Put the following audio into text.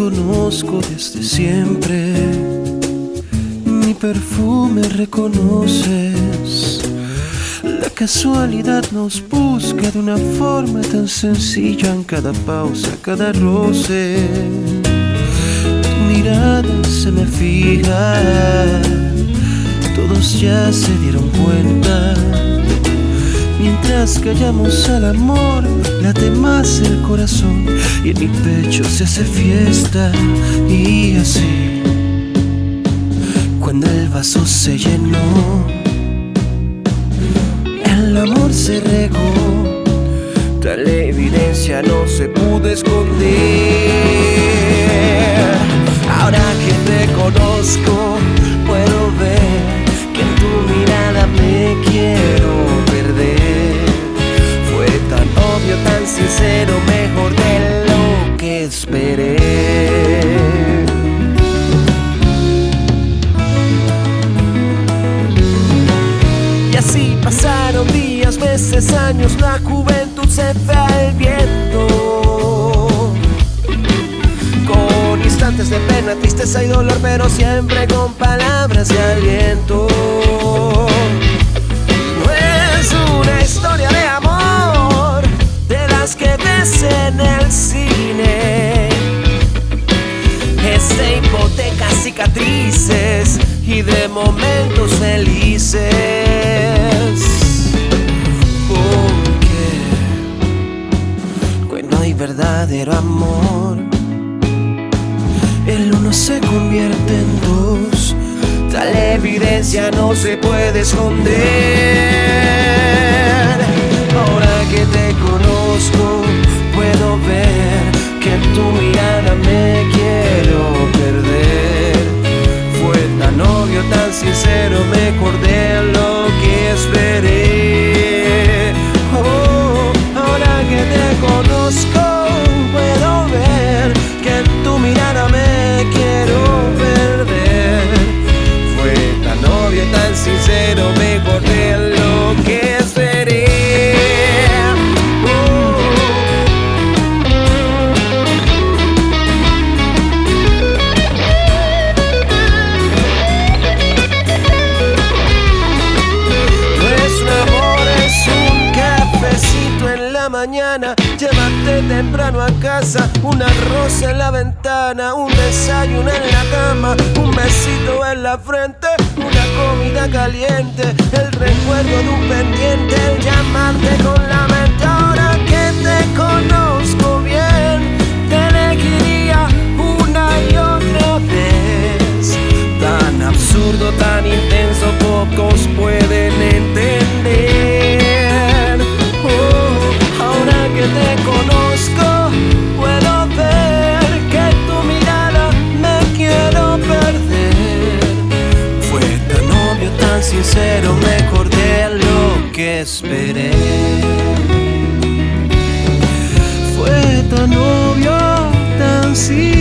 conozco desde siempre. Mi perfume reconoces. La casualidad nos busca de una forma tan sencilla en cada pausa, cada roce. Tu mirada se me fija. Todos ya se dieron cuenta. Mientras callamos al amor, late más el corazón y en mi pecho se hace fiesta y así. Cuando el vaso se llenó, el amor se regó, tal evidencia no se pudo esconder. Años, la juventud se fue al viento. Con instantes de pena, tristeza y dolor, pero siempre con palabras de aliento. No es una historia de amor, de las que ves en el cine. Es de hipotecas, cicatrices y de momentos felices. Verdadero amor, el uno se convierte en dos. Tal evidencia no se puede esconder. Ahora que te conozco, puedo ver que en tu mirada me quiero perder. Fue tan obvio, tan sincero, mejor de sincero, mejor de lo que la mañana. Llévate temprano a casa, una rosa en la ventana, un desayuno en la cama, un besito en la frente, comida caliente, el recuerdo de un pendiente, el llamarte con la mente ahora que te. esperé. Fue tan obvio, tan simple.